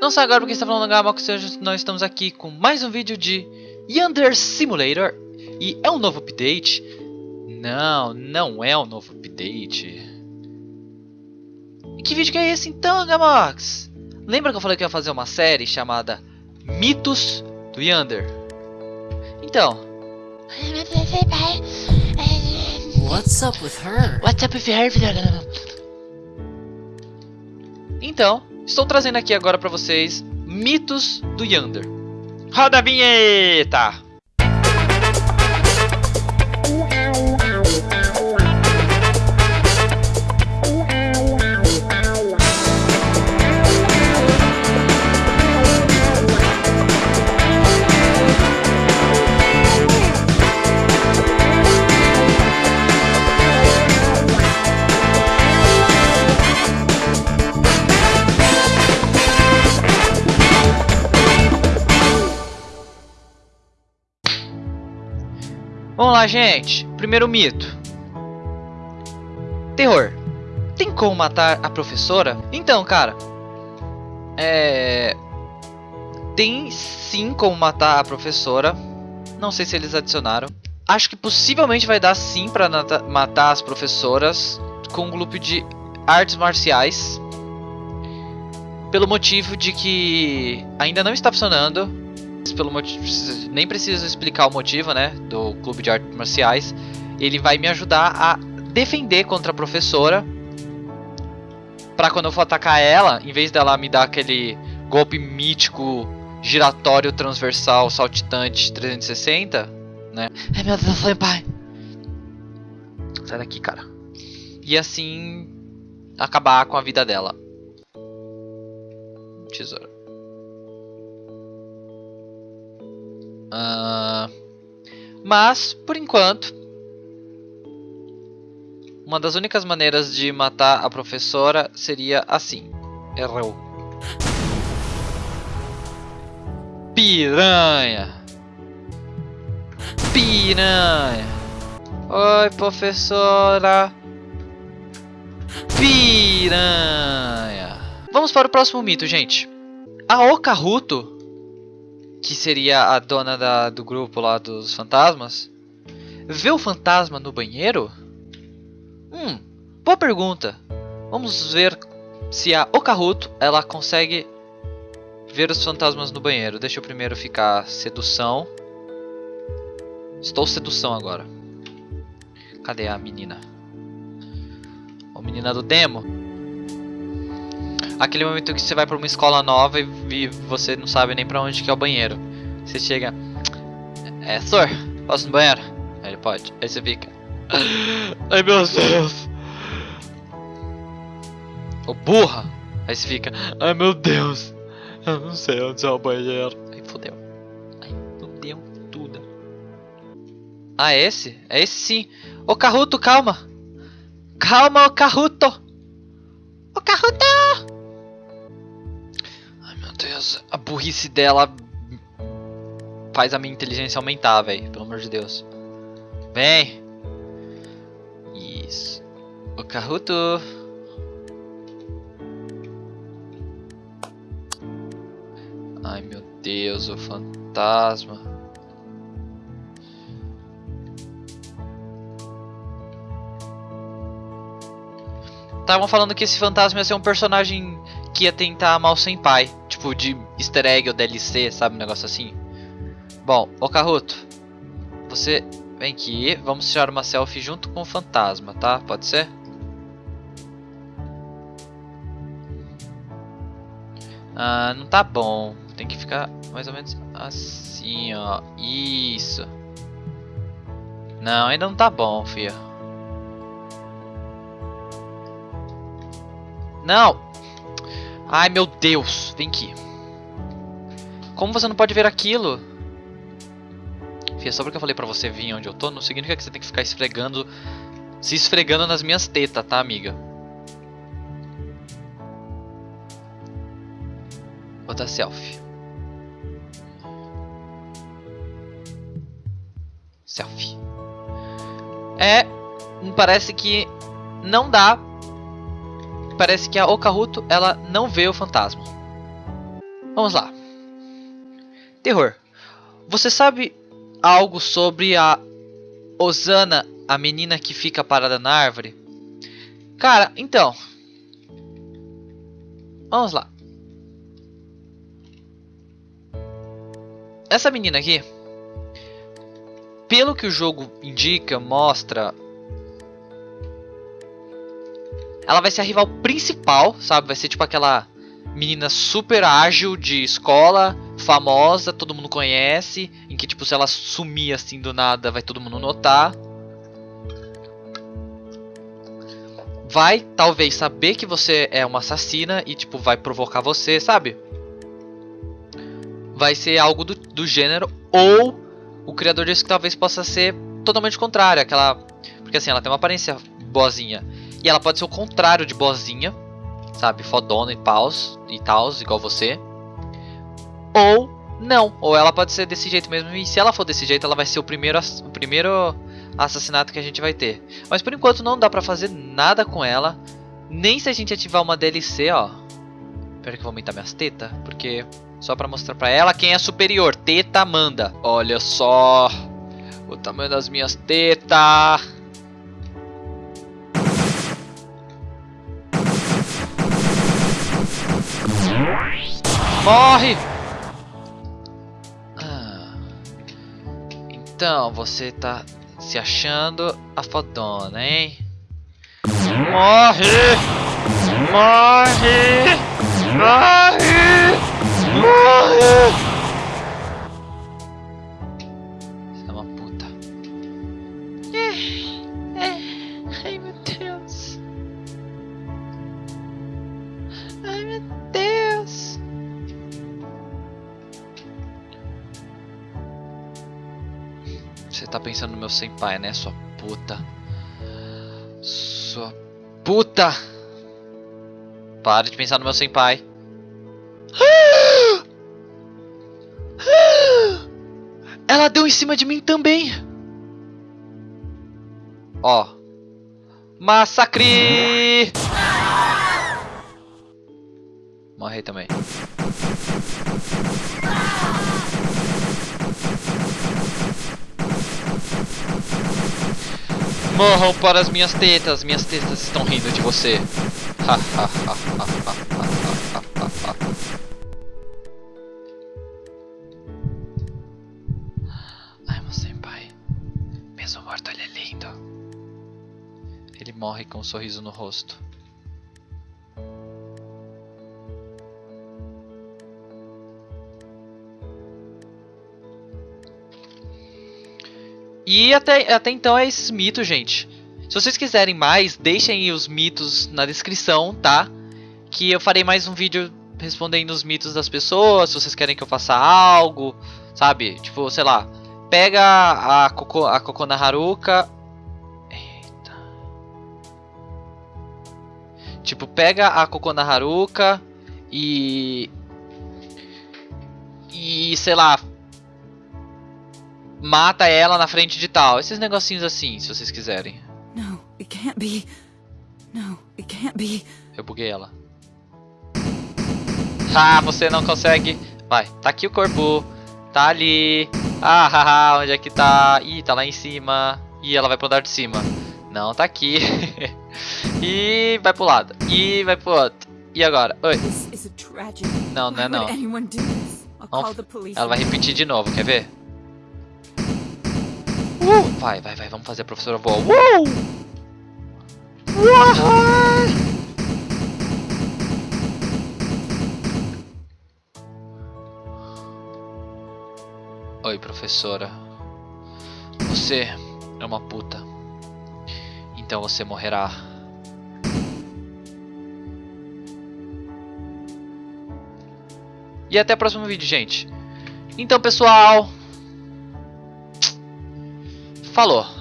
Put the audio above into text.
Não sai agora porque está falando Gamax, hoje nós estamos aqui com mais um vídeo de Yonder Simulator E é um novo update? Não, não é um novo update e Que vídeo que é esse então, Gamax? Lembra que eu falei que ia fazer uma série chamada Mitos do Yonder? Então What's up with her? What's up with her? Então, estou trazendo aqui agora para vocês mitos do Yonder. Roda a vinheta! Vamos lá, gente. Primeiro mito. Terror. Tem como matar a professora? Então, cara. É. Tem sim como matar a professora. Não sei se eles adicionaram. Acho que possivelmente vai dar sim pra matar as professoras com um grupo de artes marciais. Pelo motivo de que ainda não está funcionando pelo motivo, nem preciso explicar o motivo, né, do clube de artes marciais. Ele vai me ajudar a defender contra a professora. Para quando eu for atacar ela, em vez dela me dar aquele golpe mítico, giratório, transversal, saltitante 360, né? Ai meu Deus, pai. Sai daqui, cara. E assim acabar com a vida dela. Tesoura. Uh, mas, por enquanto, uma das únicas maneiras de matar a professora seria assim. Errou. Piranha. Piranha. Oi, professora. Piranha. Vamos para o próximo mito, gente. A Okaruto que seria a dona da, do grupo lá dos fantasmas, vê o fantasma no banheiro? Hum, boa pergunta. Vamos ver se a Okaruto ela consegue ver os fantasmas no banheiro. Deixa eu primeiro ficar sedução. Estou sedução agora. Cadê a menina? A menina do demo? Aquele momento que você vai para uma escola nova e, e, você não sabe nem para onde que é o banheiro. Você chega, é, senhor, posso no banheiro? Aí ele pode. Aí você fica, ai meu Deus. Ô burra. Aí você fica, ai meu Deus. Eu não sei onde é o banheiro. Aí fodeu. Aí fodeu tudo. Ah, é esse? É esse sim. Ô Carruto, calma. Calma, ô Carruto. Ô Carruto! A burrice dela faz a minha inteligência aumentar, velho. Pelo amor de Deus. Vem. Isso. O Karuto. Ai, meu Deus, o fantasma. Estavam falando que esse fantasma ia ser um personagem que ia tentar mal sem pai tipo de easter egg ou DLC, sabe? Um negócio assim. Bom, ô Caruto, você vem aqui, vamos tirar uma selfie junto com o fantasma, tá? Pode ser? Ah, não tá bom. Tem que ficar mais ou menos assim, ó. Isso. Não, ainda não tá bom, filha. Não! Ai, meu Deus. Vem aqui. Como você não pode ver aquilo? Fia, só porque eu falei pra você vir onde eu tô, não significa que você tem que ficar esfregando... Se esfregando nas minhas tetas, tá, amiga? Vou dar selfie. Selfie. É... Parece que não dá parece que a Okaruto ela não vê o fantasma. Vamos lá. Terror. Você sabe algo sobre a Osana, a menina que fica parada na árvore? Cara, então. Vamos lá. Essa menina aqui, pelo que o jogo indica, mostra, ela vai ser a rival principal, sabe? Vai ser tipo aquela menina super ágil de escola, famosa, todo mundo conhece, em que tipo se ela sumir assim do nada, vai todo mundo notar. Vai talvez saber que você é uma assassina e tipo vai provocar você, sabe? Vai ser algo do, do gênero ou o criador disse que talvez possa ser totalmente contrário, aquela porque assim, ela tem uma aparência boazinha e ela pode ser o contrário de boazinha, sabe? Fodona e paus e tals, igual você. Ou não, ou ela pode ser desse jeito mesmo. E se ela for desse jeito, ela vai ser o primeiro, o primeiro assassinato que a gente vai ter. Mas por enquanto não dá pra fazer nada com ela. Nem se a gente ativar uma DLC, ó. Espera que eu vou aumentar minhas tetas. Porque só pra mostrar pra ela quem é superior. Teta manda. Olha só. O tamanho das minhas tetas. Morre! Ah. Então, você tá se achando a fodona, hein? Morre! Morre! Morre! Morre! Tá pensando no meu senpai, né, sua puta? Sua puta! Para de pensar no meu senpai. Ela deu em cima de mim também. Ó. Massacre! Morri também. Morram para as minhas tetas, minhas tetas estão rindo de você. Ai, meu senpai. Mesmo morto, ele é lindo. Ele morre com um sorriso no rosto. E até, até então é esses mitos, gente. Se vocês quiserem mais, deixem os mitos na descrição, tá? Que eu farei mais um vídeo respondendo os mitos das pessoas, se vocês querem que eu faça algo, sabe? Tipo, sei lá, pega a Koko, a Kokona Haruka... Eita. Tipo, pega a Kokona Haruka e... E, sei lá, mata ela na frente de tal. Esses negocinhos assim, se vocês quiserem. No, it can't be. No, it can't be. Eu buguei ela. Ah, você não consegue. Vai, tá aqui o corpo. Tá ali. Ah, haha, onde é que tá? Ih, tá lá em cima. Ih, ela vai pro andar de cima. Não, tá aqui. e vai pro lado. E vai pro outro. E agora? Oi. Não, não é não. Ela vai repetir de novo, quer ver? Uh! Vai, vai, vai, vamos fazer a professora voar. Uh! Oi, professora. Você é uma puta. Então você morrerá. E até o próximo vídeo, gente. Então, pessoal, Falou!